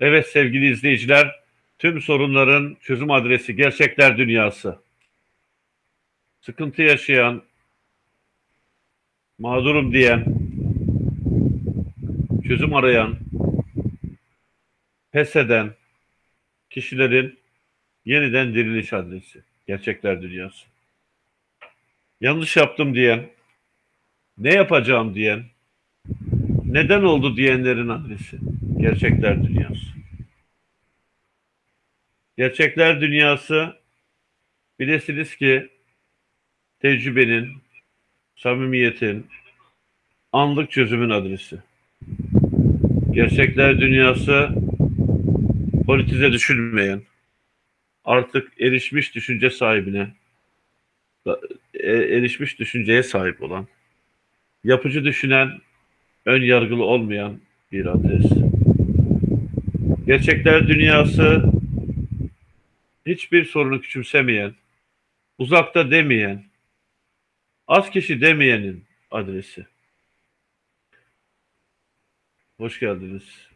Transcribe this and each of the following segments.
Evet sevgili izleyiciler, tüm sorunların çözüm adresi Gerçekler Dünyası. Sıkıntı yaşayan, mağdurum diyen, çözüm arayan, pes eden kişilerin yeniden diriliş adresi. Gerçekler Dünyası. Yanlış yaptım diyen, ne yapacağım diyen, neden oldu diyenlerin adresi. Gerçekler Dünyası. Gerçekler Dünyası bilesiniz ki tecrübenin, samimiyetin, anlık çözümün adresi. Gerçekler Dünyası politize düşünmeyen, artık erişmiş düşünce sahibine, e, erişmiş düşünceye sahip olan, yapıcı düşünen, ön yargılı olmayan bir adres. Gerçekler dünyası hiçbir sorunu küçümsemeyen, uzakta demeyen, az kişi demeyenin adresi. Hoş geldiniz.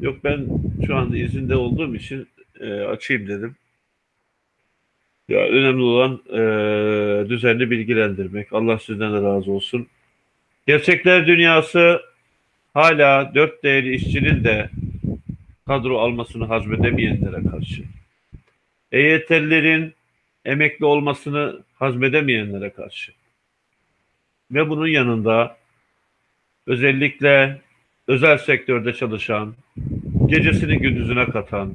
Yok ben şu anda izinde olduğum için e, açayım dedim. Ya önemli olan e, düzenli bilgilendirmek. Allah sizden de razı olsun. Gerçekler dünyası hala dört değerli işçinin de kadro almasını hazmedemeyenlere karşı. EYT'lilerin emekli olmasını hazmedemeyenlere karşı. Ve bunun yanında özellikle özel sektörde çalışan, gecesini gündüzüne katan,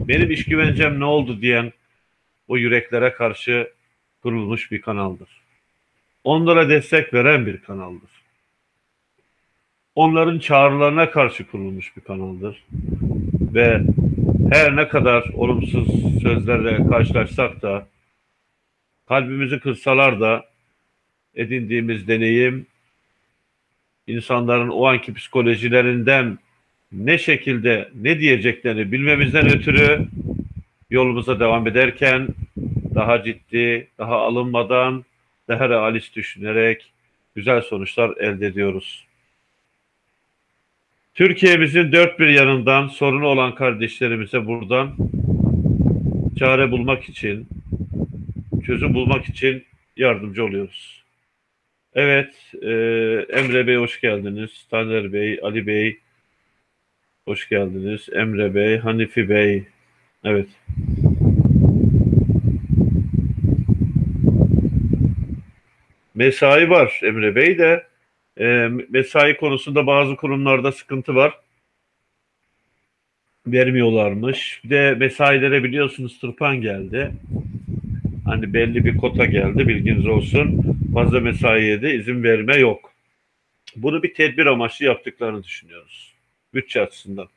benim iş güvencem ne oldu diyen o yüreklere karşı kurulmuş bir kanaldır. Onlara destek veren bir kanaldır. Onların çağrılarına karşı kurulmuş bir kanaldır. Ve her ne kadar olumsuz sözlerle karşılaşsak da kalbimizi kırsalar da edindiğimiz deneyim insanların o anki psikolojilerinden ne şekilde ne diyeceklerini bilmemizden ötürü yolumuza devam ederken daha ciddi, daha alınmadan, daha realist düşünerek güzel sonuçlar elde ediyoruz. Türkiye'mizin dört bir yanından sorunu olan kardeşlerimize buradan çare bulmak için, çözüm bulmak için yardımcı oluyoruz. Evet, e, Emre Bey hoş geldiniz. Taner Bey, Ali Bey hoş geldiniz. Emre Bey, Hanifi Bey, evet. Mesai var Emre Bey de e, mesai konusunda bazı kurumlarda sıkıntı var. Vermiyorlarmış. Bir de mesailere biliyorsunuz tırpan geldi. Hani belli bir kota geldi bilginiz olsun. Fazla mesaiye de izin verme yok. Bunu bir tedbir amaçlı yaptıklarını düşünüyoruz. Bütçe açısından.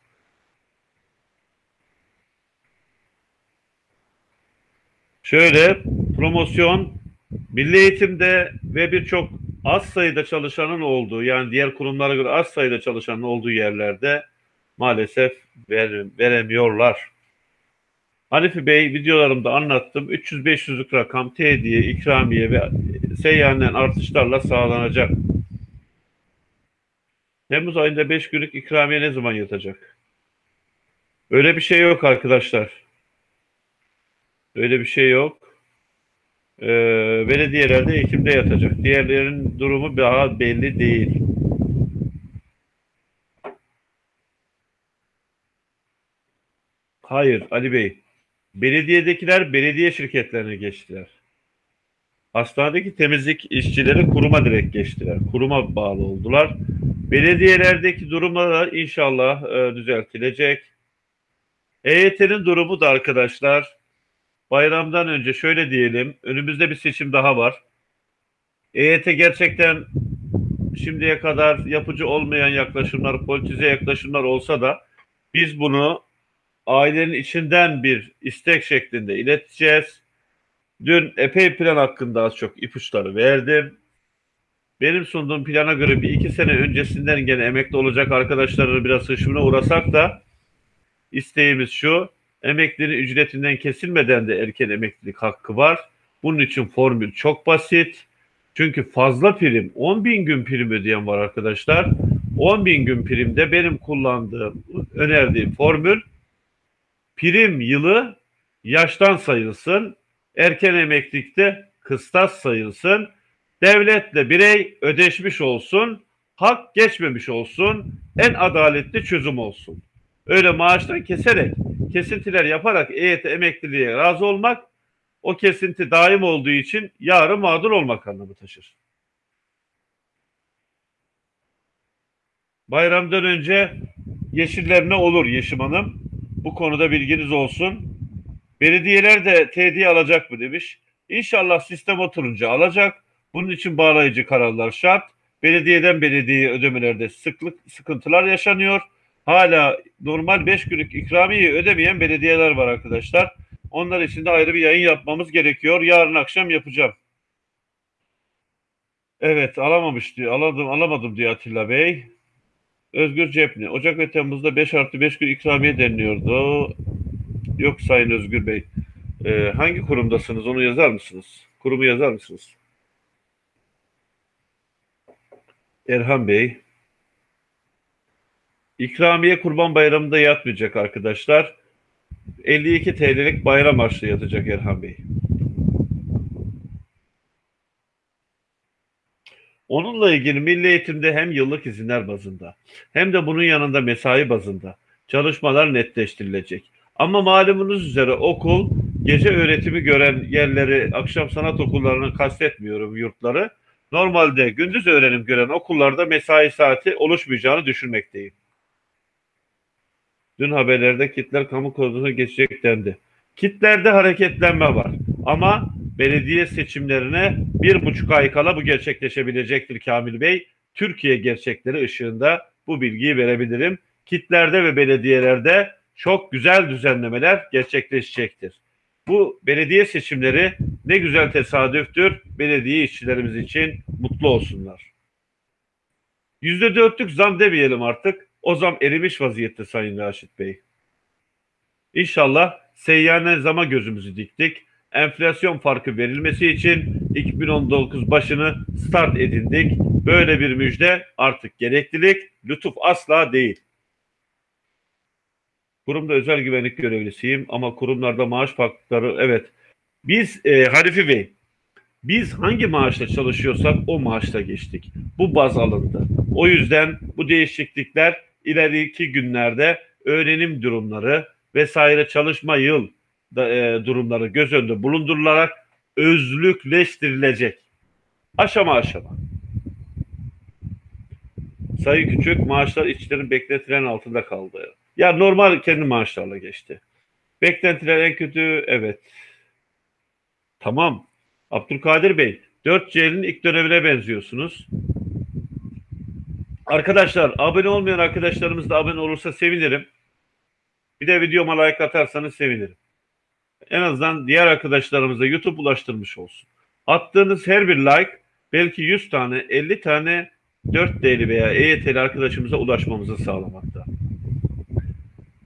Şöyle promosyon milli eğitimde ve birçok az sayıda çalışanın olduğu yani diğer kurumlara göre az sayıda çalışanın olduğu yerlerde maalesef ver, veremiyorlar. Hanifi Bey videolarımda anlattım. 300-500'lük rakam tediye, ikramiye ve seyyanen artışlarla sağlanacak. Temmuz ayında 5 günlük ikramiye ne zaman yatacak? Öyle bir şey yok arkadaşlar. Öyle bir şey yok e, belediyelerde Ekim'de yatacak. Diğerlerinin durumu daha belli değil. Hayır Ali Bey. Belediyedekiler belediye şirketlerine geçtiler. Hastanedeki temizlik işçileri kuruma direkt geçtiler. Kuruma bağlı oldular. Belediyelerdeki durumlar inşallah e, düzeltilecek. EYT'nin durumu da arkadaşlar bayramdan önce şöyle diyelim, önümüzde bir seçim daha var. EYT gerçekten şimdiye kadar yapıcı olmayan yaklaşımlar, politize yaklaşımlar olsa da biz bunu ailenin içinden bir istek şeklinde ileteceğiz. Dün epey plan hakkında az çok ipuçları verdim. Benim sunduğum plana göre bir iki sene öncesinden gene emekli olacak arkadaşları biraz hışmına uğrasak da isteğimiz şu Emeklinin ücretinden kesilmeden de erken emeklilik hakkı var. Bunun için formül çok basit. Çünkü fazla prim, 10 bin gün prim ödeyen var arkadaşlar. 10 bin gün primde benim kullandığım, önerdiğim formül prim yılı yaştan sayılsın, erken emeklilikte kıstas sayılsın, devletle birey ödeşmiş olsun, hak geçmemiş olsun, en adaletli çözüm olsun. Öyle maaştan keserek, kesintiler yaparak EYT emekliliğe razı olmak, o kesinti daim olduğu için yarın mağdur olmak anlamı taşır. Bayramdan önce yeşillerine olur Yeşim Hanım. Bu konuda bilginiz olsun. Belediyeler de tediye alacak mı demiş. İnşallah sistem oturunca alacak. Bunun için bağlayıcı kararlar şart. Belediyeden belediyeye ödemelerde sıklık sıkıntılar yaşanıyor. Hala normal 5 günlük ikramiye ödemeyen belediyeler var arkadaşlar. Onlar için de ayrı bir yayın yapmamız gerekiyor. Yarın akşam yapacağım. Evet alamamış diyor. Aladım, alamadım diyor Atilla Bey. Özgür Cepni. Ocak ve Temmuz'da 5 artı 5 gün ikramiye deniliyordu. Yok Sayın Özgür Bey. Ee, hangi kurumdasınız onu yazar mısınız? Kurumu yazar mısınız? Erhan Bey. İkramiye Kurban Bayramı'nda yatmayacak arkadaşlar. 52 TL'lik bayram harçlığı yatacak Erhan Bey. Onunla ilgili milli eğitimde hem yıllık izinler bazında hem de bunun yanında mesai bazında çalışmalar netleştirilecek. Ama malumunuz üzere okul gece öğretimi gören yerleri akşam sanat okullarını kastetmiyorum yurtları. Normalde gündüz öğrenim gören okullarda mesai saati oluşmayacağını düşünmekteyim. Dün haberlerde kitler kamu koduna geçecek dendi. Kitlerde hareketlenme var. Ama belediye seçimlerine bir buçuk ay kala bu gerçekleşebilecektir Kamil Bey. Türkiye gerçekleri ışığında bu bilgiyi verebilirim. Kitlerde ve belediyelerde çok güzel düzenlemeler gerçekleşecektir. Bu belediye seçimleri ne güzel tesadüftür. Belediye işçilerimiz için mutlu olsunlar. Yüzde dörtlük zam demeyelim artık. O zam erimiş vaziyette Sayın Raşit Bey. İnşallah seyyanen zama gözümüzü diktik. Enflasyon farkı verilmesi için 2019 başını start edindik. Böyle bir müjde artık gereklilik, lütuf asla değil. Kurumda özel güvenlik görevlisiyim ama kurumlarda maaş farkları evet. Biz e, Harifi Bey, biz hangi maaşla çalışıyorsak o maaşla geçtik. Bu baz alındı. O yüzden bu değişiklikler ileriki günlerde öğrenim durumları vesaire çalışma yıl da, e, durumları göz önünde bulundurularak özlükleştirilecek. Aşama aşama. Sayı küçük maaşlar işçilerin bekletilen altında kaldı. Ya normal kendi maaşlarla geçti. Beklentiler en kötü evet. Tamam. Abdülkadir Bey 4C'nin ilk dönemine benziyorsunuz. Arkadaşlar abone olmayan arkadaşlarımız da abone olursa sevinirim. Bir de videoma like atarsanız sevinirim. En azından diğer arkadaşlarımıza YouTube ulaştırmış olsun. Attığınız her bir like belki 100 tane 50 tane 4D'li veya EYT'li arkadaşımıza ulaşmamızı sağlamakta.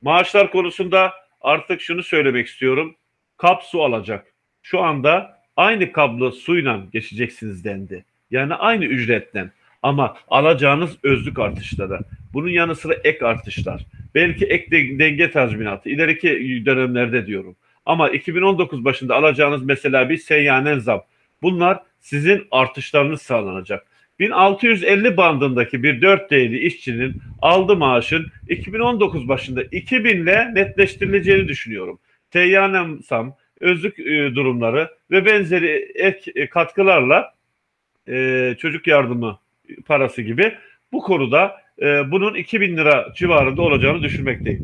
Maaşlar konusunda artık şunu söylemek istiyorum. Kap su alacak. Şu anda aynı kablo suyla geçeceksiniz dendi. Yani aynı ücretten. Ama alacağınız özlük artışları. Bunun yanı sıra ek artışlar. Belki ek denge tazminatı. ileriki dönemlerde diyorum. Ama 2019 başında alacağınız mesela bir seyyanen zam. Bunlar sizin artışlarınız sağlanacak. 1650 bandındaki bir 4 değerli işçinin aldığı maaşın 2019 başında 2000 ile netleştirileceğini düşünüyorum. Seyyanen zam, özlük e, durumları ve benzeri ek e, katkılarla e, çocuk yardımı parası gibi bu konuda e, bunun 2000 lira civarında olacağını düşünmekteyim.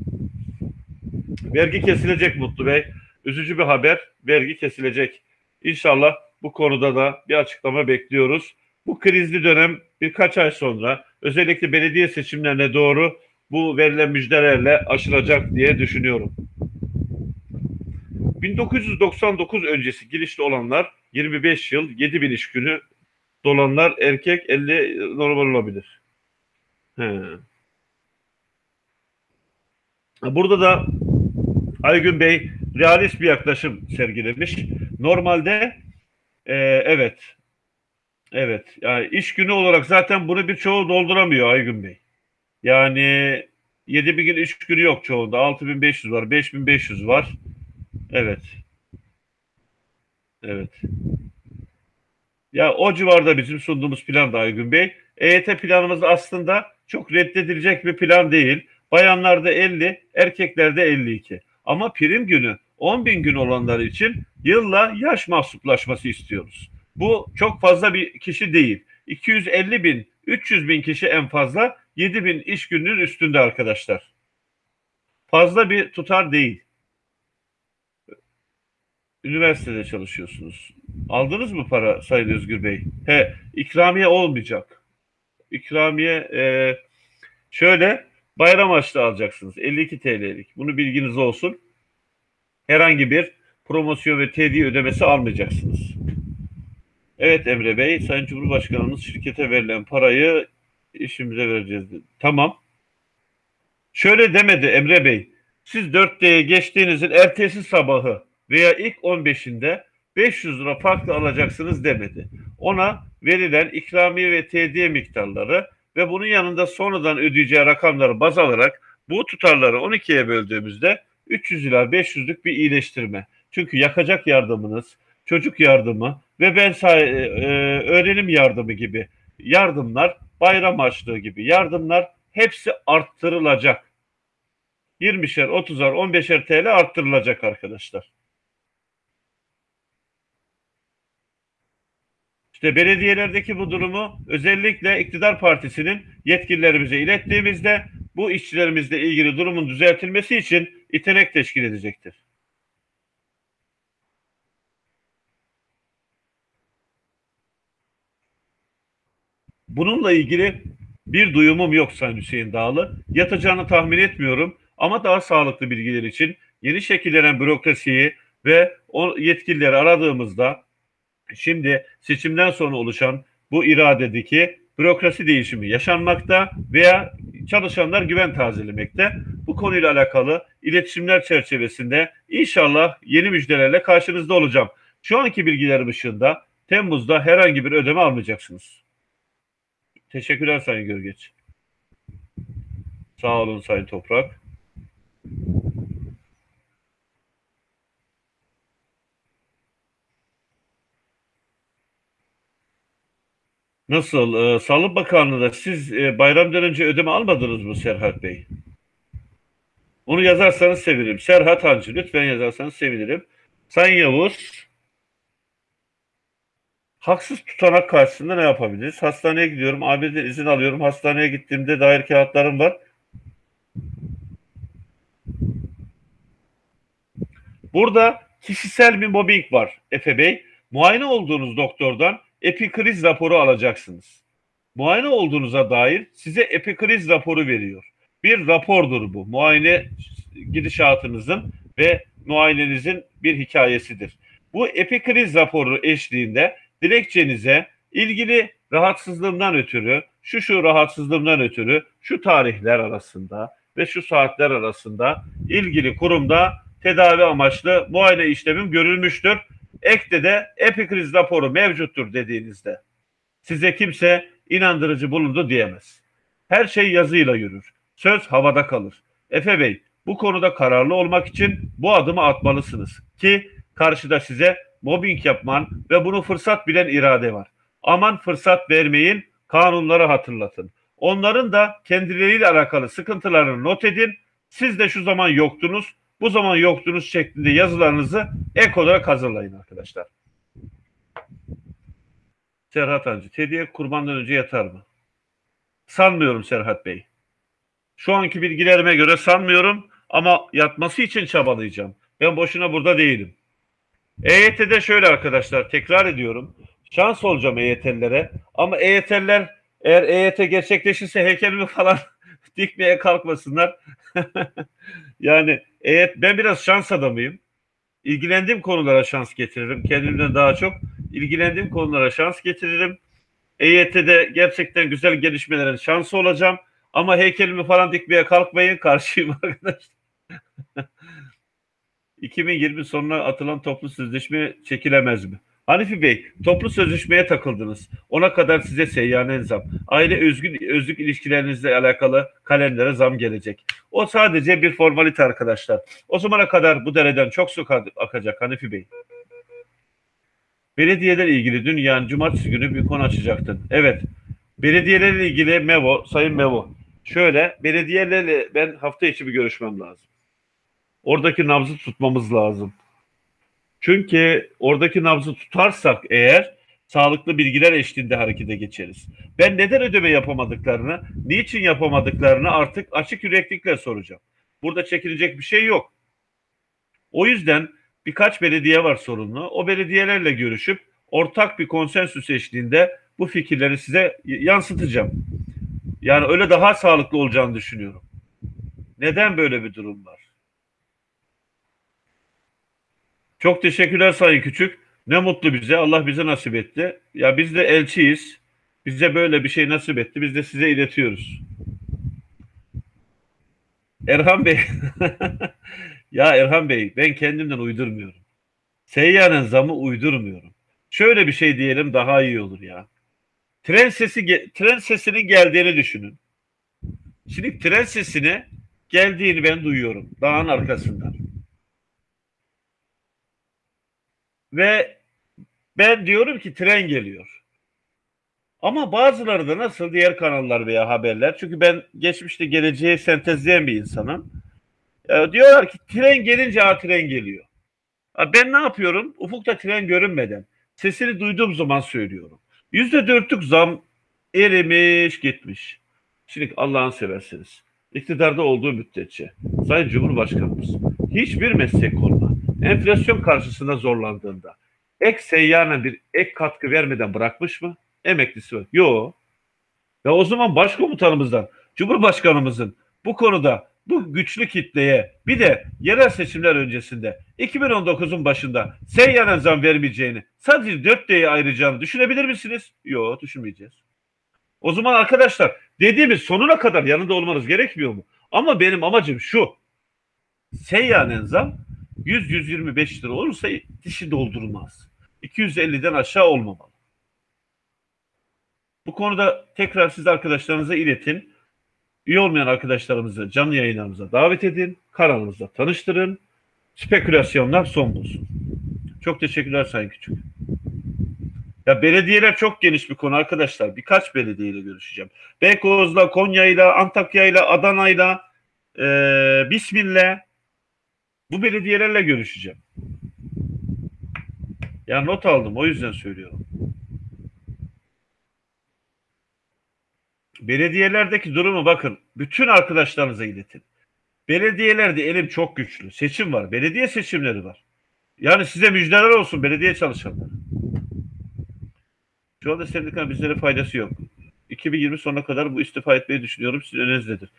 Vergi kesilecek Mutlu Bey. Üzücü bir haber. Vergi kesilecek. İnşallah bu konuda da bir açıklama bekliyoruz. Bu krizli dönem birkaç ay sonra özellikle belediye seçimlerine doğru bu verilen müjdelerle aşılacak diye düşünüyorum. 1999 öncesi girişli olanlar 25 yıl 7 bin iş günü dolanlar erkek 50 normal olabilir. He. Burada da Aygün Bey realist bir yaklaşım sergilemiş. Normalde e, evet evet yani iş günü olarak zaten bunu birçoğu dolduramıyor Aygün Bey. Yani 7 bin gün 3 günü yok çoğunda. 6500 var, 5500 var. Evet. Evet. Ya o civarda bizim sunduğumuz plan da Aygün Bey. EYT planımız aslında çok reddedilecek bir plan değil. Bayanlarda 50, erkeklerde 52. Ama prim günü 10 bin gün olanlar için yılla yaş mahsuplaşması istiyoruz. Bu çok fazla bir kişi değil. 250 bin, 300 bin kişi en fazla 7 bin iş gününün üstünde arkadaşlar. Fazla bir tutar değil. Üniversitede çalışıyorsunuz. Aldınız mı para Sayın Özgür Bey? He, ikramiye olmayacak. İkramiye e, şöyle bayram açlı alacaksınız. 52 TL'lik. Bunu bilginiz olsun. Herhangi bir promosyon ve tediye ödemesi almayacaksınız. Evet Emre Bey, Sayın Cumhurbaşkanımız şirkete verilen parayı işimize vereceğiz dedi. Tamam. Şöyle demedi Emre Bey. Siz 4D'ye geçtiğinizin ertesi sabahı veya ilk 15'inde 500 lira farklı alacaksınız demedi. Ona verilen ikramiye ve tediye miktarları ve bunun yanında sonradan ödeyeceği rakamları baz alarak bu tutarları 12'ye böldüğümüzde 300 ila 500'lük bir iyileştirme. Çünkü yakacak yardımınız, çocuk yardımı ve ben e, e, öğrenim yardımı gibi yardımlar, bayram harçlığı gibi yardımlar hepsi arttırılacak. 20'şer, 30'ar, 15'er TL arttırılacak arkadaşlar. İşte belediyelerdeki bu durumu özellikle iktidar partisinin yetkililerimize ilettiğimizde bu işçilerimizle ilgili durumun düzeltilmesi için itenek teşkil edecektir. Bununla ilgili bir duyumum yok Sayın Hüseyin Dağlı. Yatacağını tahmin etmiyorum ama daha sağlıklı bilgiler için yeni şekillenen bürokrasiyi ve o yetkilileri aradığımızda şimdi seçimden sonra oluşan bu iradedeki bürokrasi değişimi yaşanmakta veya çalışanlar güven tazelemekte. Bu konuyla alakalı iletişimler çerçevesinde inşallah yeni müjdelerle karşınızda olacağım. Şu anki bilgilerim ışığında Temmuz'da herhangi bir ödeme almayacaksınız. Teşekkürler Sayın Gölgeç. Sağ olun Sayın Toprak. Nasıl? Ee, Sağlık Bakanlığı'da siz e, bayramdan önce ödeme almadınız mı Serhat Bey? Onu yazarsanız sevinirim. Serhat Hancı lütfen yazarsanız sevinirim. Sayın Yavuz haksız tutanak karşısında ne yapabiliriz? Hastaneye gidiyorum, ABD'den izin alıyorum. Hastaneye gittiğimde dair kağıtlarım var. Burada kişisel bir mobbing var Efe Bey. Muayene olduğunuz doktordan epikriz raporu alacaksınız. Muayene olduğunuza dair size epikriz raporu veriyor. Bir rapordur bu. Muayene gidişatınızın ve muayenenizin bir hikayesidir. Bu epikriz raporu eşliğinde dilekçenize ilgili rahatsızlığımdan ötürü, şu şu rahatsızlığımdan ötürü şu tarihler arasında ve şu saatler arasında ilgili kurumda tedavi amaçlı muayene işlemim görülmüştür. Ekte de epikriz raporu mevcuttur dediğinizde size kimse inandırıcı bulundu diyemez. Her şey yazıyla yürür. Söz havada kalır. Efe Bey bu konuda kararlı olmak için bu adımı atmalısınız ki karşıda size mobbing yapman ve bunu fırsat bilen irade var. Aman fırsat vermeyin, kanunları hatırlatın. Onların da kendileriyle alakalı sıkıntılarını not edin. Siz de şu zaman yoktunuz, bu zaman yoktunuz şeklinde yazılarınızı ek olarak hazırlayın arkadaşlar. Serhat Hancı, Tediye kurbandan önce yatar mı? Sanmıyorum Serhat Bey. Şu anki bilgilerime göre sanmıyorum ama yatması için çabalayacağım. Ben boşuna burada değilim. EYT'de şöyle arkadaşlar tekrar ediyorum. Şans olacağım EYT'lilere ama EYT'liler eğer EYT gerçekleşirse heykelimi falan dikmeye kalkmasınlar. yani EYT, ben biraz şans adamıyım. İlgilendiğim konulara şans getiririm. Kendimden daha çok ilgilendiğim konulara şans getiririm. EYT'de gerçekten güzel gelişmelerin şansı olacağım. Ama heykelimi falan dikmeye kalkmayın. Karşıyım arkadaşlar. 2020 sonuna atılan toplu sözleşme çekilemez mi? Hanifi Bey, toplu sözleşmeye takıldınız. Ona kadar size seyyanen zam. Aile özgün, özlük ilişkilerinizle alakalı kalemlere zam gelecek. O sadece bir formalite arkadaşlar. O zamana kadar bu dereden çok su akacak Hanifi Bey. Belediyelerle ilgili dün yani cumartesi günü bir konu açacaktın. Evet. Belediyelerle ilgili Mevo, Sayın Mevo. Şöyle, belediyelerle ben hafta içi bir görüşmem lazım. Oradaki nabzı tutmamız lazım. Çünkü oradaki nabzı tutarsak eğer sağlıklı bilgiler eşliğinde harekete geçeriz. Ben neden ödeme yapamadıklarını, niçin yapamadıklarını artık açık yüreklikle soracağım. Burada çekilecek bir şey yok. O yüzden birkaç belediye var sorunlu. O belediyelerle görüşüp ortak bir konsensüs eşliğinde bu fikirleri size yansıtacağım. Yani öyle daha sağlıklı olacağını düşünüyorum. Neden böyle bir durum var? Çok teşekkürler Sayın Küçük. Ne mutlu bize. Allah bize nasip etti. Ya biz de elçiyiz. Bize böyle bir şey nasip etti. Biz de size iletiyoruz. Erhan Bey. ya Erhan Bey ben kendimden uydurmuyorum. Seyyanın zamı uydurmuyorum. Şöyle bir şey diyelim daha iyi olur ya. Tren sesi tren sesinin geldiğini düşünün. Şimdi tren sesine geldiğini ben duyuyorum dağın arkasından. Ve ben diyorum ki tren geliyor. Ama bazıları da nasıl diğer kanallar veya haberler. Çünkü ben geçmişte geleceği sentezleyen bir insanım. E, diyorlar ki tren gelince ha tren geliyor. Ha, ben ne yapıyorum? Ufukta tren görünmeden sesini duyduğum zaman söylüyorum. Yüzde dörtlük zam erimiş gitmiş. Şimdi Allah'ın seversiniz. İktidarda olduğu müddetçe Sayın Cumhurbaşkanımız hiçbir meslek koluna enflasyon karşısında zorlandığında ek seyyana bir ek katkı vermeden bırakmış mı? Emeklisi var. Yok. Ve o zaman başkomutanımızdan, Cumhurbaşkanımızın bu konuda bu güçlü kitleye bir de yerel seçimler öncesinde 2019'un başında seyyanen zam vermeyeceğini sadece 4 D'ye ayıracağını düşünebilir misiniz? Yok düşünmeyeceğiz. O zaman arkadaşlar dediğimiz sonuna kadar yanında olmanız gerekmiyor mu? Ama benim amacım şu. Seyyanen zam 100-125 lira olursa dişi doldurmaz. 250'den aşağı olmamalı. Bu konuda tekrar siz arkadaşlarınıza iletin. Üye olmayan arkadaşlarımızı canlı yayınlarımıza davet edin. Kanalımızda tanıştırın. Spekülasyonlar son bulsun. Çok teşekkürler Sayın Küçük. Ya belediyeler çok geniş bir konu arkadaşlar. Birkaç belediyeyle görüşeceğim. Beykoz'la, Konya'yla, Antakya'yla, Adana'yla, e, Bismillah bu belediyelerle görüşeceğim. Ya not aldım o yüzden söylüyorum. Belediyelerdeki durumu bakın. Bütün arkadaşlarınıza iletin. Belediyelerde elim çok güçlü. Seçim var. Belediye seçimleri var. Yani size müjdeler olsun belediye çalışanları. Şu anda sendikanın bizlere faydası yok. 2020 sonuna kadar bu istifa etmeyi düşünüyorum. Sizin önünüzdedir.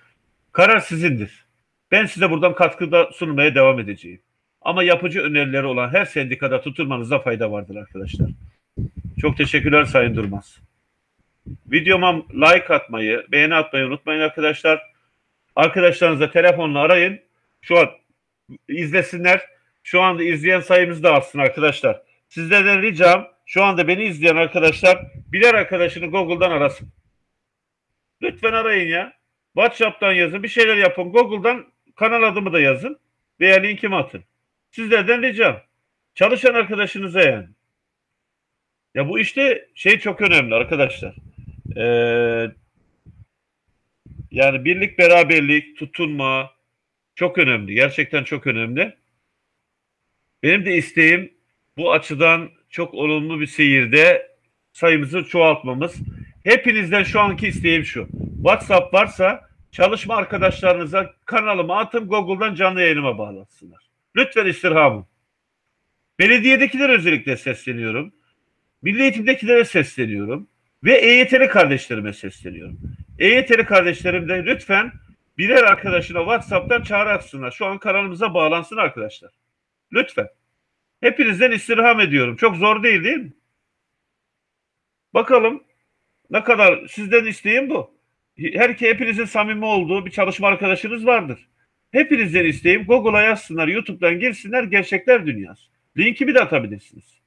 Karar sizindir. Ben size buradan katkıda sunmaya devam edeceğim. Ama yapıcı önerileri olan her sendikada tutulmanızda fayda vardır arkadaşlar. Çok teşekkürler Sayın Durmaz. Videoma like atmayı, beğeni atmayı unutmayın arkadaşlar. Arkadaşlarınızla telefonla arayın. Şu an izlesinler. Şu anda izleyen sayımız da artsın arkadaşlar. Sizlerden ricam şu anda beni izleyen arkadaşlar birer arkadaşını Google'dan arasın. Lütfen arayın ya. WhatsApp'tan yazın. Bir şeyler yapın. Google'dan kanal adımı da yazın. Veya linkimi atın. Sizlerden ricam. Çalışan arkadaşınıza yani. Ya bu işte şey çok önemli arkadaşlar. Ee, yani birlik, beraberlik, tutunma çok önemli. Gerçekten çok önemli. Benim de isteğim bu açıdan çok olumlu bir seyirde sayımızı çoğaltmamız. Hepinizden şu anki isteğim şu. WhatsApp varsa çalışma arkadaşlarınıza kanalıma atın Google'dan canlı yayınıma bağlatsınlar. Lütfen istirhamım. Belediyedekiler özellikle sesleniyorum. Milli eğitimdekilere sesleniyorum. Ve EYT'li kardeşlerime sesleniyorum. EYT'li kardeşlerim de lütfen birer arkadaşına WhatsApp'tan çağrı atsınlar. Şu an kanalımıza bağlansın arkadaşlar. Lütfen. Hepinizden istirham ediyorum. Çok zor değil değil mi? Bakalım ne kadar sizden isteğim bu. Her ki hepinizin samimi olduğu bir çalışma arkadaşınız vardır. Hepinizden isteğim Google'a yazsınlar, YouTube'dan girsinler Gerçekler Dünyası. Linki bir de atabilirsiniz.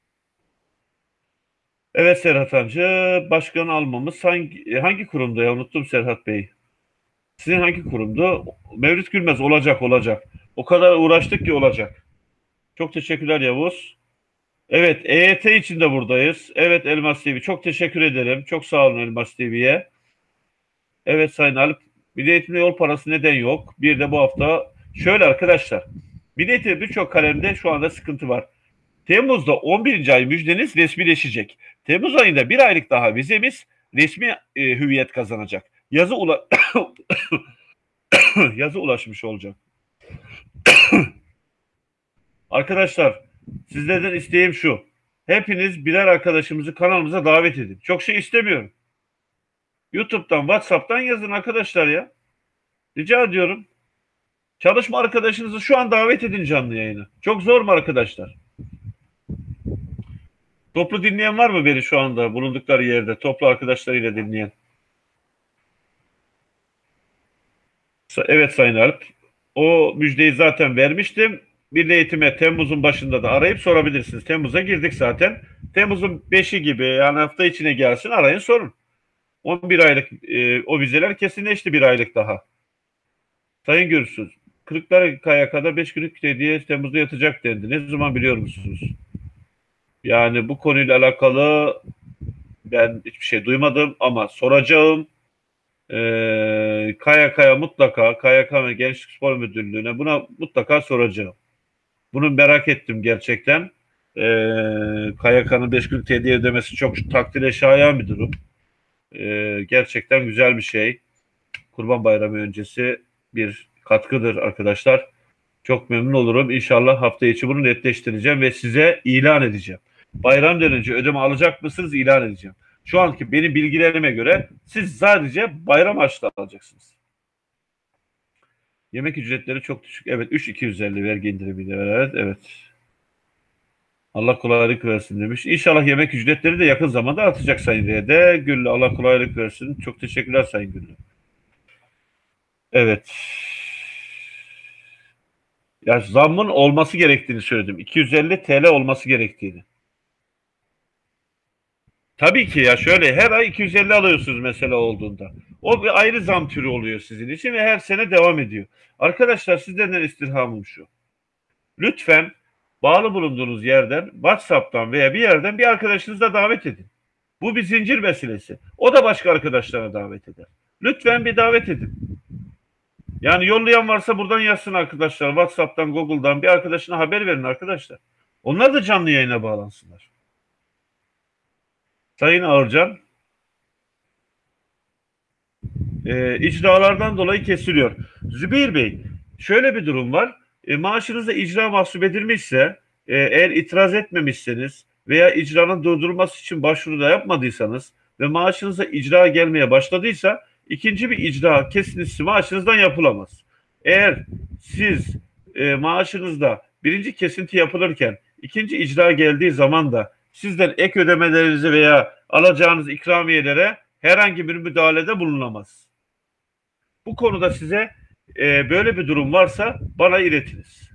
Evet Serhat amca, başkan almamız hangi, hangi kurumda ya? Unuttum Serhat Bey. Sizin hangi kurumdu? Mevlüt Gülmez olacak olacak. O kadar uğraştık ki olacak. Çok teşekkürler Yavuz. Evet EYT için de buradayız. Evet Elmas TV çok teşekkür ederim. Çok sağ olun Elmas TV'ye. Evet Sayın Alp. Milli Eğitimde yol parası neden yok? Bir de bu hafta şöyle arkadaşlar. Milli Eğitimde birçok kalemde şu anda sıkıntı var. Temmuz'da 11. ay müjdeniz resmileşecek. Temmuz ayında bir aylık daha vizemiz resmi e, hüviyet kazanacak. Yazı ula yazı ulaşmış olacak. Arkadaşlar sizlerden isteğim şu. Hepiniz birer arkadaşımızı kanalımıza davet edin. Çok şey istemiyorum. YouTube'dan, WhatsApp'tan yazın arkadaşlar ya. Rica ediyorum. Çalışma arkadaşınızı şu an davet edin canlı yayına. Çok zor mu arkadaşlar? Toplu dinleyen var mı beni şu anda bulundukları yerde? Toplu arkadaşlarıyla dinleyen. Evet Sayın Alp. O müjdeyi zaten vermiştim. Milli Eğitim'e Temmuz'un başında da arayıp sorabilirsiniz. Temmuz'a girdik zaten. Temmuz'un 5'i gibi yani hafta içine gelsin arayın sorun. 11 aylık e, o vizeler kesinleşti bir aylık daha. Sayın Gürsüz, Kırıkkaya kadar 5 günlük hediye Temmuz'da yatacak dendi. Ne zaman biliyor musunuz? Yani bu konuyla alakalı ben hiçbir şey duymadım ama soracağım. Ee, KYK'ya mutlaka, KYK ve Gençlik Spor Müdürlüğü'ne buna mutlaka soracağım. Bunu merak ettim gerçekten. Ee, KYK'nın 5 günlük hediye ödemesi çok takdire şayan bir durum. Ee, gerçekten güzel bir şey. Kurban Bayramı öncesi bir katkıdır arkadaşlar. Çok memnun olurum. İnşallah hafta içi bunu netleştireceğim ve size ilan edeceğim. Bayramdan önce ödeme alacak mısınız ilan edeceğim. Şu anki benim bilgilerime göre siz sadece bayram harçlığı alacaksınız. Yemek ücretleri çok düşük. Evet 3.250 vergi indirimiyle evet evet. Allah kolaylık versin demiş. İnşallah yemek ücretleri de yakın zamanda artacak Sayın R'de. Güllü Allah kolaylık versin. Çok teşekkürler Sayın Güllü. Evet. Ya zammın olması gerektiğini söyledim. 250 TL olması gerektiğini. Tabii ki ya şöyle her ay 250 alıyorsunuz mesela olduğunda. O bir ayrı zam türü oluyor sizin için ve her sene devam ediyor. Arkadaşlar sizden istirhamım şu. Lütfen bağlı bulunduğunuz yerden WhatsApp'tan veya bir yerden bir arkadaşınızla davet edin. Bu bir zincir meselesi. O da başka arkadaşlarına davet eder. Lütfen bir davet edin. Yani yollayan varsa buradan yazsın arkadaşlar. WhatsApp'tan, Google'dan bir arkadaşına haber verin arkadaşlar. Onlar da canlı yayına bağlansınlar. Sayın Ağırcan, e, icralardan dolayı kesiliyor. Zübeyir Bey, şöyle bir durum var. E, maaşınızda icra mahsup edilmişse, e, eğer itiraz etmemişseniz veya icranın durdurulması için başvuru da yapmadıysanız ve maaşınıza icra gelmeye başladıysa ikinci bir icra kesintisi maaşınızdan yapılamaz. Eğer siz e, maaşınızda birinci kesinti yapılırken ikinci icra geldiği zaman da sizden ek ödemelerinizi veya alacağınız ikramiyelere herhangi bir müdahalede bulunamaz. Bu konuda size e, böyle bir durum varsa bana iletiniz.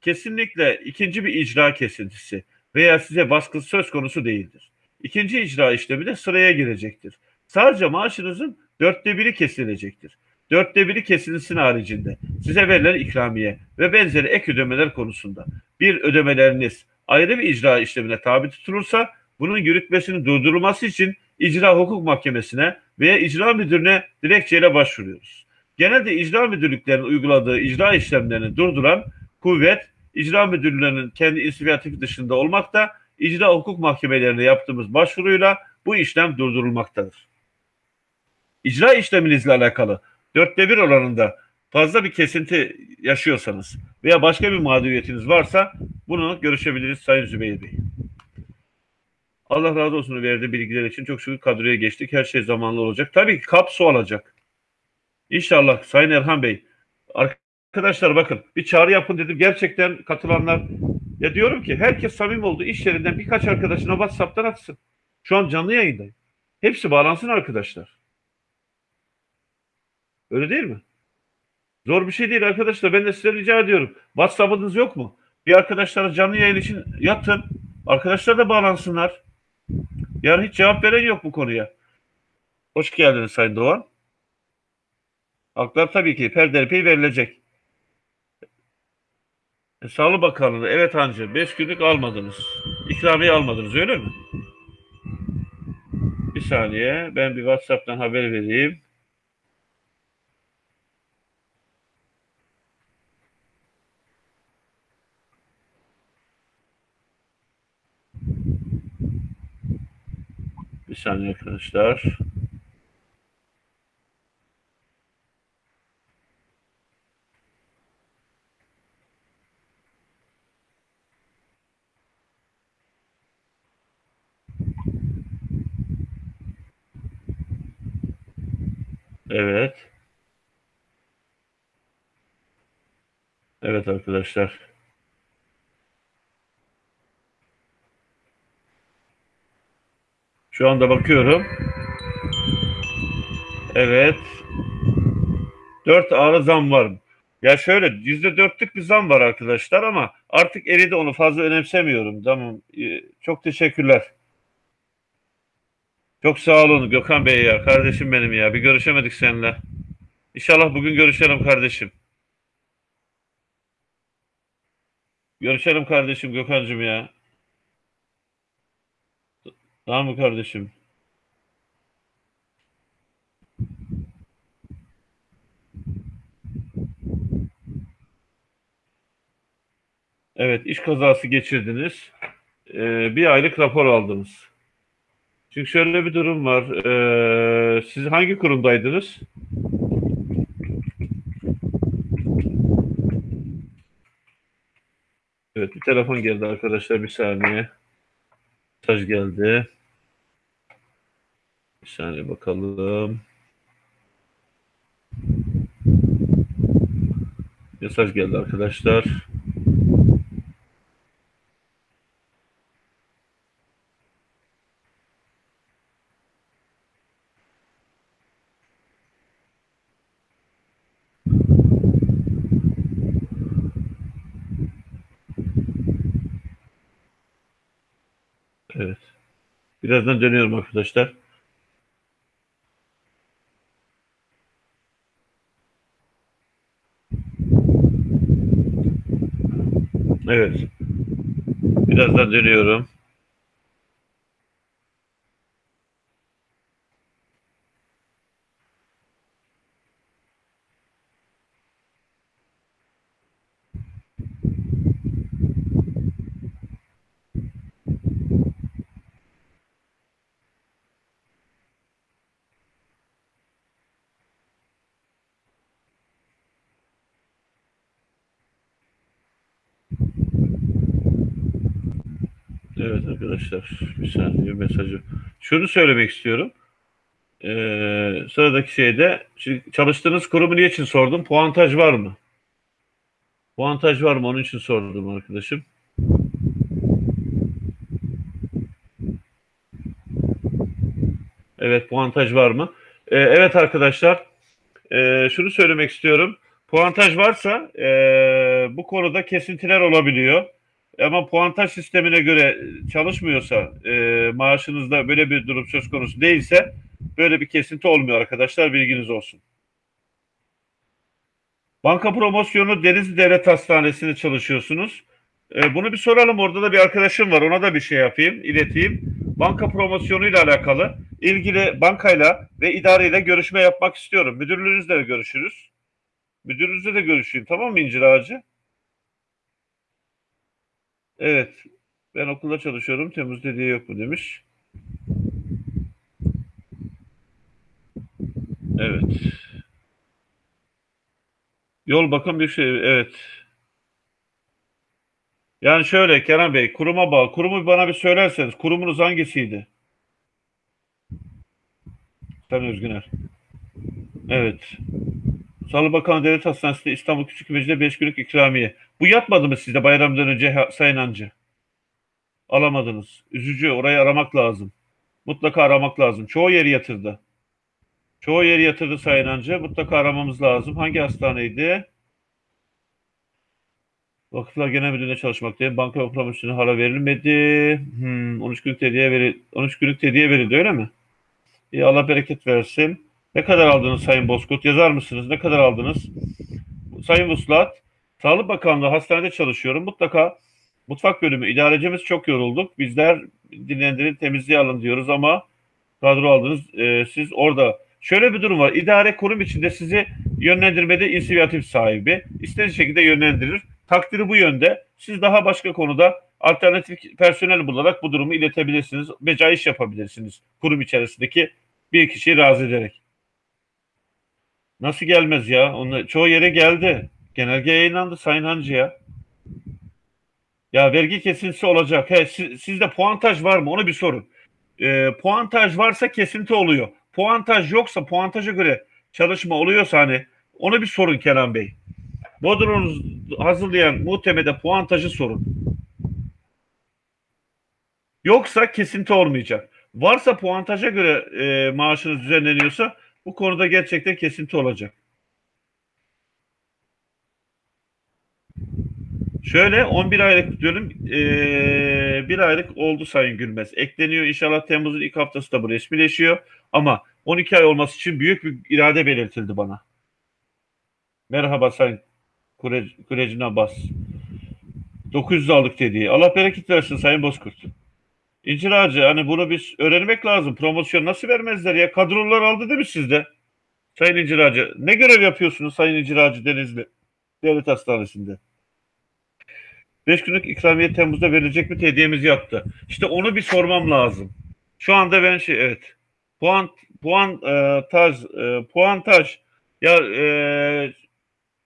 Kesinlikle ikinci bir icra kesintisi veya size baskı söz konusu değildir. İkinci icra işlemi de sıraya girecektir. Sadece maaşınızın dörtte biri kesilecektir. Dörtte biri kesintisinin haricinde size verilen ikramiye ve benzeri ek ödemeler konusunda bir ödemeleriniz ayrı bir icra işlemine tabi tutulursa bunun yürütmesinin durdurulması için icra hukuk mahkemesine veya icra müdürüne dilekçeyle başvuruyoruz. Genelde icra müdürlüklerinin uyguladığı icra işlemlerini durduran kuvvet icra müdürlüğünün kendi inisiyatifi dışında olmakta icra hukuk mahkemelerine yaptığımız başvuruyla bu işlem durdurulmaktadır. İcra işleminizle alakalı dörtte bir oranında fazla bir kesinti yaşıyorsanız veya başka bir mağduriyetiniz varsa bunu görüşebiliriz Sayın Zübeyir Bey. Allah razı olsun verdiği bilgiler için çok şükür kadroya geçtik. Her şey zamanlı olacak. Tabii ki kap su alacak. İnşallah Sayın Erhan Bey. Arkadaşlar bakın bir çağrı yapın dedim. Gerçekten katılanlar ya diyorum ki herkes samim oldu. iş yerinden birkaç arkadaşına WhatsApp'tan atsın. Şu an canlı yayındayım. Hepsi bağlansın arkadaşlar. Öyle değil mi? Zor bir şey değil arkadaşlar. Ben de size rica ediyorum. WhatsApp'ınız yok mu? Bir arkadaşlara canlı yayın için yatın. Arkadaşlar da bağlansınlar. Yani hiç cevap veren yok bu konuya. Hoş geldiniz Sayın Doğan. Haklar tabii ki perdeli verilecek. E, Sağlık Bakanlığı, evet hancı, 5 günlük almadınız. İkramiye almadınız öyle mi? Bir saniye, ben bir WhatsApp'tan haber vereyim. Bir saniye arkadaşlar. Evet. Evet arkadaşlar. Şu anda bakıyorum. Evet. Dört ağrı zam var. Ya şöyle yüzde dörtlük bir zam var arkadaşlar ama artık eridi onu fazla önemsemiyorum. Tamam. Ee, Çok teşekkürler. Çok sağ olun Gökhan Bey ya. Kardeşim benim ya. Bir görüşemedik seninle. İnşallah bugün görüşelim kardeşim. Görüşelim kardeşim Gökhan'cığım ya. Tamam mı kardeşim? Evet, iş kazası geçirdiniz. Ee, bir aylık rapor aldınız. Çünkü şöyle bir durum var. Ee, siz hangi kurumdaydınız? Evet, bir telefon geldi arkadaşlar. Bir saniye. Mesaj geldi. Bir saniye bakalım. Mesaj geldi arkadaşlar. Evet. Birazdan dönüyorum arkadaşlar. Evet. Birazdan dönüyorum. Evet arkadaşlar bir saniye mesajı. Şunu söylemek istiyorum. Ee, sıradaki şeyde şimdi çalıştığınız kurumu niye için sordum? Puantaj var mı? Puantaj var mı? Onun için sordum arkadaşım. Evet puantaj var mı? Ee, evet arkadaşlar ee, şunu söylemek istiyorum. Puantaj varsa ee, bu konuda kesintiler olabiliyor. Ama puantaj sistemine göre çalışmıyorsa e, maaşınızda böyle bir durum söz konusu değilse böyle bir kesinti olmuyor arkadaşlar bilginiz olsun. Banka promosyonu Denizli Devlet Hastanesi'nde çalışıyorsunuz. E, bunu bir soralım orada da bir arkadaşım var ona da bir şey yapayım ileteyim. Banka promosyonuyla alakalı ilgili bankayla ve idareyle görüşme yapmak istiyorum. Müdürlüğünüzle görüşürüz. Müdürünüzle de görüşeyim tamam mı İncir Ağacı? Evet. Ben okulda çalışıyorum. Temmuz dediği yok mu demiş. Evet. Yol bakım bir şey. Evet. Yani şöyle Kenan Bey, kuruma bağlı. Kurumu bana bir söylerseniz. Kurumunuz hangisiydi? Sen Özgüner. Evet. Sağlık Bakanı Devlet Hastanesi'nde İstanbul Küçükbeylik'te 5 günlük ikramiye. Bu yatmadı mı sizde bayramdan önce Sayın Hancı? Alamadınız. Üzücü. Orayı aramak lazım. Mutlaka aramak lazım. Çoğu yeri yatırdı. Çoğu yeri yatırdı Sayın Hancı. Mutlaka aramamız lazım. Hangi hastaneydi? Vakıflar Genel Müdürlüğü'nde çalışmaktayım. Banka ve promosyonu hala verilmedi. Hmm, 13 günlük hediye veri 13 günlük hediye verildi öyle mi? İyi Allah bereket versin. Ne kadar aldınız Sayın Bozkurt? Yazar mısınız? Ne kadar aldınız? Sayın Vuslat, Sağlık Bakanlığı hastanede çalışıyorum. Mutlaka mutfak bölümü idarecimiz çok yorulduk. Bizler dinlendirin temizliğe alın diyoruz ama kadro aldınız. Ee, siz orada şöyle bir durum var. İdare kurum içinde sizi yönlendirmede inisiyatif sahibi. istediği şekilde yönlendirir. Takdiri bu yönde. Siz daha başka konuda alternatif personel bularak bu durumu iletebilirsiniz. Becaiş yapabilirsiniz kurum içerisindeki bir kişiyi razı ederek. Nasıl gelmez ya? Onu, çoğu yere geldi. Genelge yayınlandı Sayın Hancı ya. Vergi kesintisi olacak. He, siz, sizde puantaj var mı? Onu bir sorun. Ee, puantaj varsa kesinti oluyor. Puantaj yoksa puantaja göre çalışma oluyorsa hani onu bir sorun Kenan Bey. Bodrum'u hazırlayan muhtemede puantajı sorun. Yoksa kesinti olmayacak. Varsa puantaja göre e, maaşınız düzenleniyorsa bu konuda gerçekten kesinti olacak. Şöyle 11 aylık diyorum e, bir aylık oldu Sayın Gülmez. Ekleniyor inşallah Temmuz'un ilk haftası da bu resmileşiyor. Ama 12 ay olması için büyük bir irade belirtildi bana. Merhaba Sayın Kure, Kurecin Abbas. 900 aldık dediği. Allah bereket versin Sayın Bozkurt. İncir Ağacı hani bunu biz öğrenmek lazım. Promosyon nasıl vermezler ya? Kadrolar aldı değil mi sizde? Sayın İncir Ağacı. Ne görev yapıyorsunuz Sayın İncir Ağacı Denizli Devlet Hastanesi'nde? 5 günlük ikramiye Temmuz'da verilecek mi hediyemiz yattı. İşte onu bir sormam lazım. Şu anda ben şey evet puan puan e, taj e, puantaj ya e,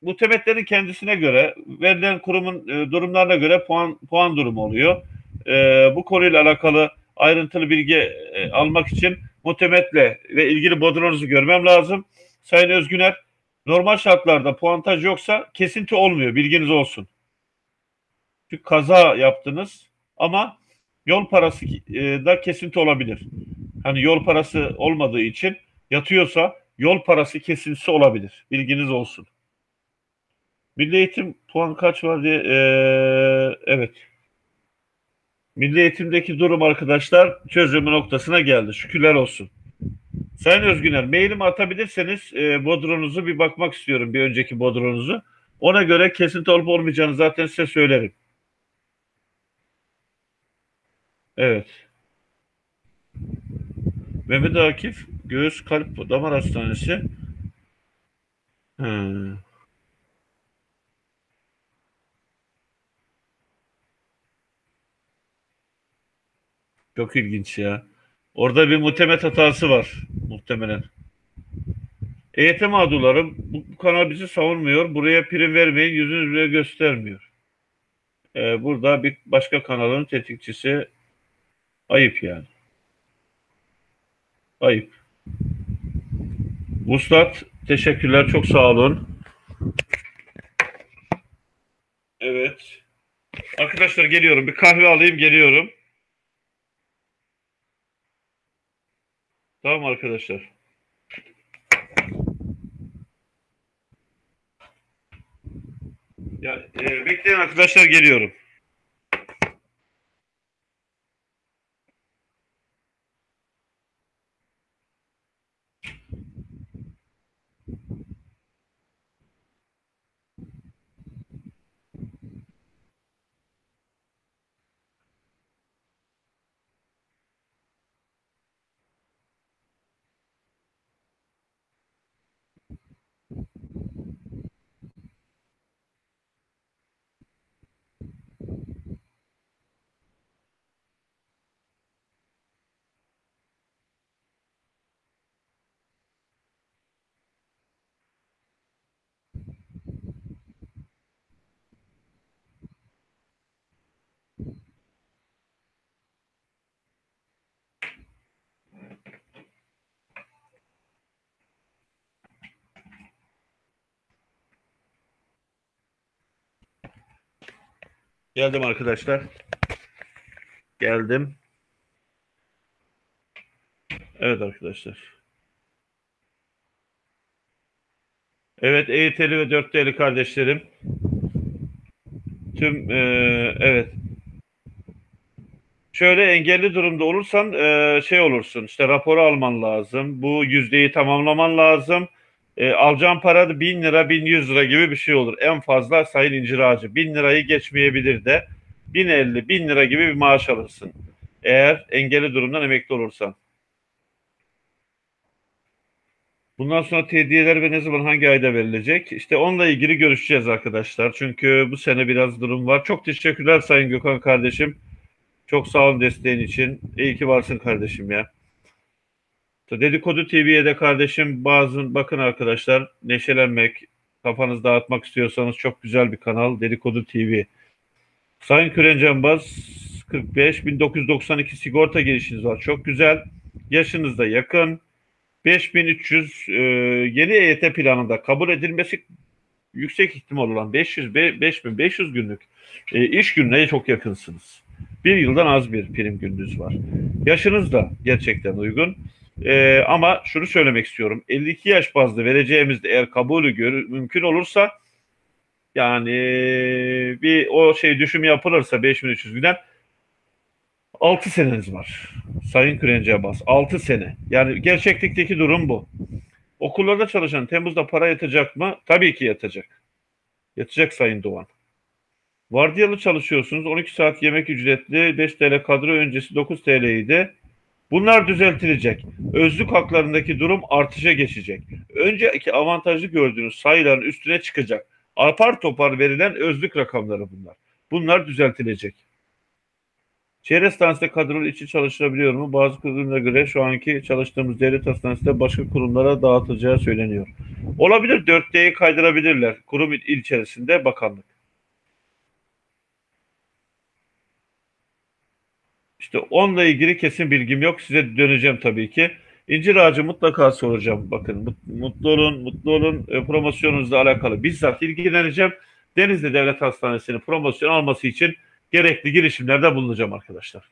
bu temetlerin kendisine göre verilen kurumun e, durumlarına göre puan puan durumu oluyor. E, bu konuyla alakalı ayrıntılı bilgi e, almak için muhtemetle ve ilgili bodronuzu görmem lazım. Sayın Özgüner, normal şartlarda puantaj yoksa kesinti olmuyor. Bilginiz olsun. Çünkü kaza yaptınız ama yol parası e, da kesinti olabilir. Hani yol parası olmadığı için yatıyorsa yol parası kesintisi olabilir. Bilginiz olsun. Milli eğitim puan kaç var diye ee, evet. Milli eğitimdeki durum arkadaşlar çözümü noktasına geldi. Şükürler olsun. Sayın Özgüner mailimi atabilirseniz e, bodronuzu bir bakmak istiyorum. Bir önceki bodronuzu. Ona göre kesinti olup olmayacağını zaten size söylerim. Evet. Mehmet Akif Göğüs Kalp Damar Hastanesi. Hmm. Çok ilginç ya. Orada bir muhtemet hatası var muhtemelen. EYT mağdurlarım bu, bu kanal bizi savunmuyor. Buraya prim vermeyin yüzünüz bile göstermiyor. Ee, burada bir başka kanalın tetikçisi ayıp yani. Ayıp. Vuslat teşekkürler çok sağ olun. Evet. Arkadaşlar geliyorum. Bir kahve alayım geliyorum. Tamam arkadaşlar. Ya e, bekleyin arkadaşlar geliyorum. Geldim arkadaşlar. Geldim. Evet arkadaşlar. Evet EYT'li ve 4T'li kardeşlerim. tüm e, evet şöyle engelli durumda olursan e, şey olursun işte raporu alman lazım. Bu yüzdeyi tamamlaman lazım. E, alacağın para da 1000 lira 1100 lira gibi bir şey olur. En fazla sayın incir ağacı 1000 lirayı geçmeyebilir de 1050 1000 lira gibi bir maaş alırsın. Eğer engelli durumdan emekli olursan. Bundan sonra tediyeler ve ne zaman hangi ayda verilecek? İşte onunla ilgili görüşeceğiz arkadaşlar. Çünkü bu sene biraz durum var. Çok teşekkürler Sayın Gökhan kardeşim. Çok sağ olun desteğin için. İyi ki varsın kardeşim ya. Dedikodu TV'ye de kardeşim bazı bakın arkadaşlar neşelenmek, kafanızı dağıtmak istiyorsanız çok güzel bir kanal Dedikodu TV. Sayın Kürencembaz 45 1992 sigorta girişiniz var. Çok güzel. Yaşınız da yakın. 5300 e, yeni EYT planında kabul edilmesi yüksek ihtimal olan 500 5500 günlük e, iş gününe çok yakınsınız. Bir yıldan az bir prim gününüz var. Yaşınız da gerçekten uygun. E, ama şunu söylemek istiyorum. 52 yaş bazlı vereceğimizde eğer kabulü görü, mümkün olursa yani bir o şey düşüm yapılırsa 5300 günden 6 seneniz var. Sayın Kürenci Abbas. 6 sene. Yani gerçeklikteki durum bu. Okullarda çalışan Temmuz'da para yatacak mı? Tabii ki yatacak. Yatacak Sayın Doğan. Vardiyalı çalışıyorsunuz. 12 saat yemek ücretli. 5 TL kadro öncesi 9 TL'ydi. Bunlar düzeltilecek. Özlük haklarındaki durum artışa geçecek. Önceki avantajlı gördüğünüz sayıların üstüne çıkacak. Apar topar verilen özlük rakamları bunlar. Bunlar düzeltilecek. Şehir hastanesinde kadrolu içi çalışılabiliyor mu? Bazı kurumlara göre şu anki çalıştığımız devlet hastanesinde başka kurumlara dağıtılacağı söyleniyor. Olabilir 4D'yi kaydırabilirler. Kurum il içerisinde bakanlık. İşte onunla ilgili kesin bilgim yok. Size döneceğim tabii ki. İncir ağacı mutlaka soracağım. Bakın mutlu olun, mutlu olun e, promosyonunuzla alakalı bizzat ilgileneceğim. Denizli Devlet Hastanesi'nin promosyon alması için gerekli girişimlerde bulunacağım arkadaşlar.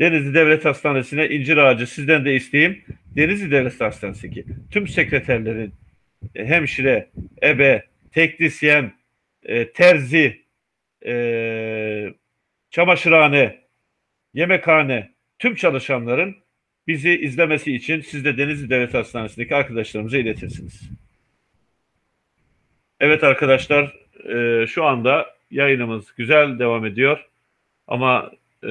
Denizli Devlet Hastanesi'ne incir ağacı sizden de isteyeyim. Denizli Devlet Hastanesi'ndeki tüm sekreterlerin e, hemşire, ebe, teknisyen, e, terzi, e, çamaşırhane, yemekhane, tüm çalışanların bizi izlemesi için siz de Denizli Devlet Hastanesi'ndeki arkadaşlarımıza iletirsiniz. Evet arkadaşlar, e, şu anda yayınımız güzel devam ediyor. Ama e,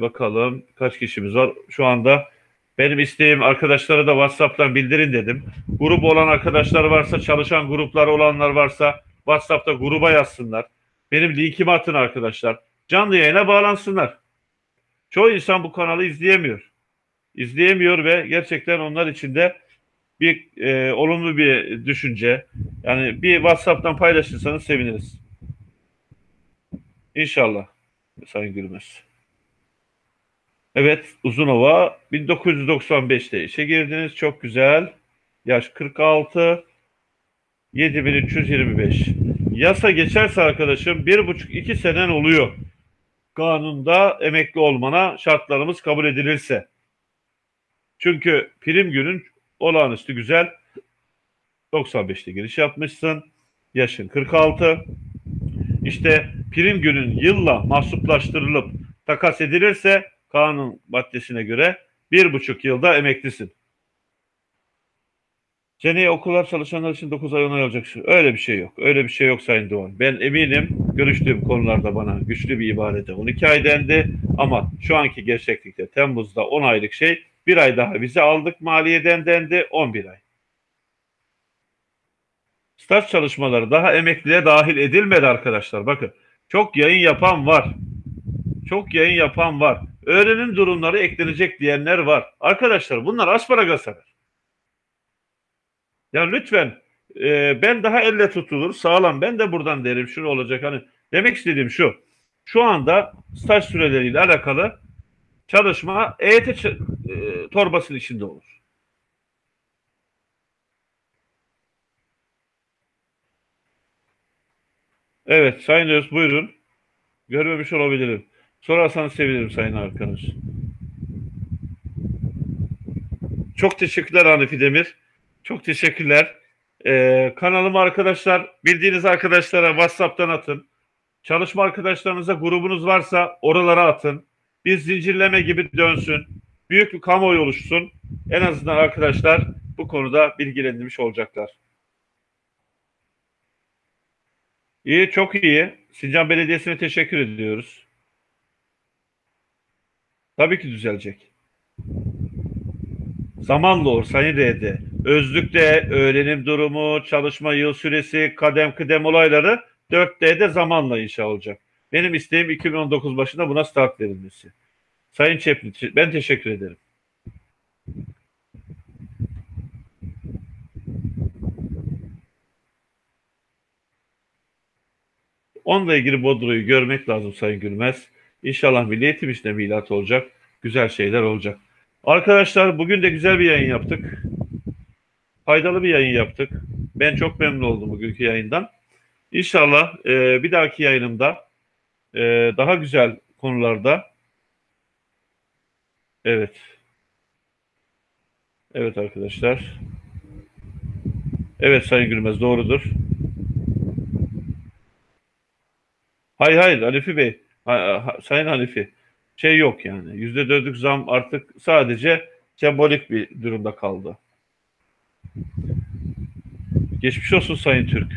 bakalım kaç kişimiz var. Şu anda benim isteğim arkadaşlara da WhatsApp'tan bildirin dedim. Grup olan arkadaşlar varsa, çalışan gruplar olanlar varsa WhatsApp'ta gruba yazsınlar. Benim linkimi atın arkadaşlar. Canlı yayına bağlansınlar. Çoğu insan bu kanalı izleyemiyor. İzleyemiyor ve gerçekten onlar için de bir e, olumlu bir düşünce. Yani bir WhatsApp'tan paylaşırsanız seviniriz. İnşallah Sayın Gülmez. Evet Uzunova 1995'te işe girdiniz. Çok güzel. Yaş 46. 7325. Yasa geçerse arkadaşım bir buçuk iki senen oluyor. Kanunda emekli olmana şartlarımız kabul edilirse. Çünkü prim günün olağanüstü güzel. 95'te giriş yapmışsın. Yaşın 46. İşte prim günün yılla mahsuplaştırılıp takas edilirse kanun maddesine göre bir buçuk yılda emeklisin. Seneye okullar çalışanlar için 9 ay onay olacak. Öyle bir şey yok. Öyle bir şey yok Sayın Doğan. Ben eminim görüştüğüm konularda bana güçlü bir ibarede 12 ay dendi. Ama şu anki gerçeklikte Temmuz'da 10 aylık şey bir ay daha vize aldık maliyeden dendi 11 ay. Staj çalışmaları daha emekliliğe dahil edilmedi arkadaşlar. Bakın çok yayın yapan var. Çok yayın yapan var. Öğrenim durumları eklenecek diyenler var. Arkadaşlar bunlar asparagas haber. Yani lütfen e, ben daha elle tutulur sağlam ben de buradan derim şunu olacak hani demek istediğim şu. Şu anda staj süreleriyle alakalı çalışma EYT e, torbasının içinde olur. Evet Sayın Öz buyurun. Görmemiş olabilirim. Sorarsanız sevinirim Sayın arkadaş. Çok teşekkürler Hanifi Demir. Çok teşekkürler. Ee, kanalıma arkadaşlar, bildiğiniz arkadaşlara WhatsApp'tan atın. Çalışma arkadaşlarınıza grubunuz varsa oralara atın. Bir zincirleme gibi dönsün. Büyük bir kamuoyu oluşsun. En azından arkadaşlar bu konuda bilgilendirmiş olacaklar. İyi, çok iyi. Sincan Belediyesi'ne teşekkür ediyoruz. Tabii ki düzelecek. Zamanla olur Sayın R'de. Özlükte öğrenim durumu, çalışma yıl süresi, kadem kıdem olayları 4D'de zamanla inşa olacak. Benim isteğim 2019 başında buna start verilmesi. Sayın Çepli, ben teşekkür ederim. Onunla ilgili Bodro'yu görmek lazım Sayın Gülmez. İnşallah Milli Eğitim işte milat olacak. Güzel şeyler olacak. Arkadaşlar bugün de güzel bir yayın yaptık. Faydalı bir yayın yaptık. Ben çok memnun oldum bugünkü yayından. İnşallah e, bir dahaki yayınımda e, daha güzel konularda evet evet arkadaşlar evet Sayın Gülmez doğrudur. Hayır hayır Hanifi Bey, Sayın Hanifi şey yok yani. Yüzde dörtlük zam artık sadece sembolik bir durumda kaldı. Geçmiş olsun Sayın Türk.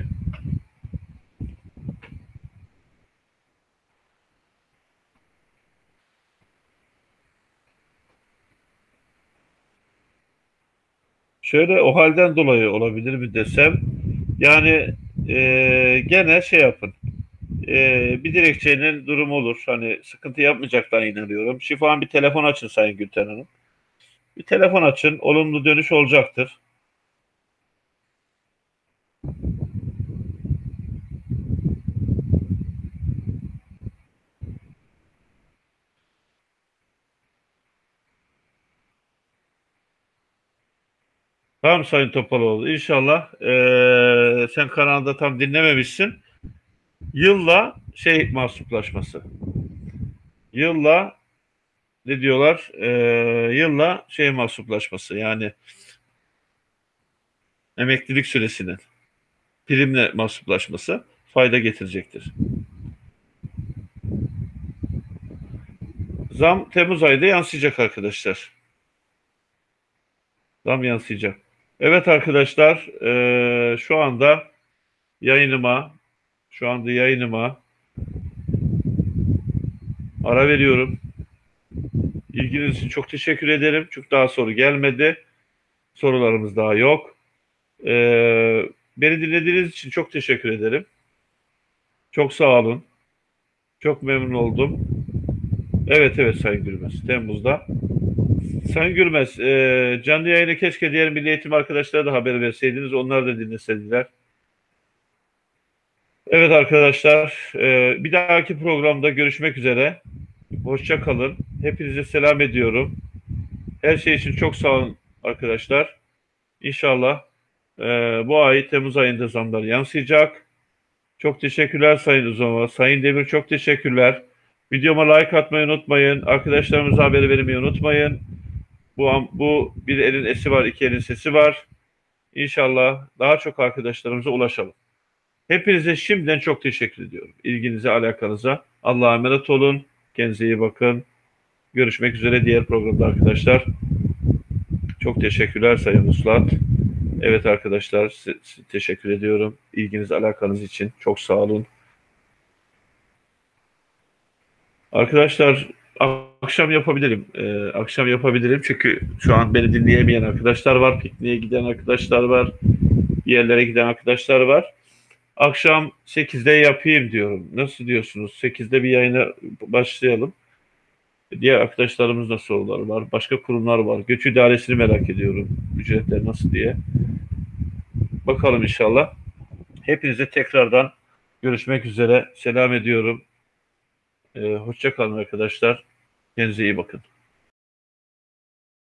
Şöyle o halden dolayı olabilir mi desem yani e, gene şey yapın e, bir dilekçenin durumu olur. Hani sıkıntı yapmayacaklarına inanıyorum. Şifahan bir telefon açın Sayın Gülten Hanım. Bir telefon açın. Olumlu dönüş olacaktır. Tamam Sayın Topaloğlu. İnşallah eee, sen kanalda tam dinlememişsin. Yılla şey mahsuplaşması. Yılla ne diyorlar? Eee, yılla şey mahsuplaşması. Yani emeklilik süresinin primle mahsuplaşması fayda getirecektir. Zam Temmuz ayında yansıyacak arkadaşlar. Zam yansıyacak. Evet arkadaşlar, eee, şu anda yayınıma, şu anda yayınıma ara veriyorum. İlginiz için çok teşekkür ederim. Çünkü daha soru gelmedi. Sorularımız daha yok. Eee, beni dinlediğiniz için çok teşekkür ederim. Çok sağ olun. Çok memnun oldum. Evet evet Sayın Gülmez. Temmuz'da. Sayın Gülmez, e, canlı yayını keşke diğer milli eğitim arkadaşlara da haber verseydiniz. Onlar da dinleseydiler. Evet arkadaşlar, e, bir dahaki programda görüşmek üzere. Hoşça kalın. Hepinize selam ediyorum. Her şey için çok sağ olun arkadaşlar. İnşallah e, bu ay Temmuz ayında zamlar yansıyacak. Çok teşekkürler Sayın Uzama. Sayın Demir çok teşekkürler. Videoma like atmayı unutmayın. Arkadaşlarımıza haber vermeyi unutmayın. Bu, bu bir elin esi var, iki elin sesi var. İnşallah daha çok arkadaşlarımıza ulaşalım. Hepinize şimdiden çok teşekkür ediyorum. İlginize, alakanıza. Allah'a emanet olun. Kendinize iyi bakın. Görüşmek üzere diğer programda arkadaşlar. Çok teşekkürler Sayın Uslat. Evet arkadaşlar teşekkür ediyorum. İlginiz, alakanız için. Çok sağ olun. Arkadaşlar akşam yapabilirim. Ee, akşam yapabilirim çünkü şu an beni dinleyemeyen arkadaşlar var. Pikniğe giden arkadaşlar var. Bir yerlere giden arkadaşlar var. Akşam 8'de yapayım diyorum. Nasıl diyorsunuz? 8'de bir yayına başlayalım. Diğer arkadaşlarımızda sorular var. Başka kurumlar var. Göç idaresini merak ediyorum. Ücretler nasıl diye. Bakalım inşallah. Hepinize tekrardan görüşmek üzere. Selam ediyorum. Ee, hoşça kalın arkadaşlar. Kendinize iyi bakın.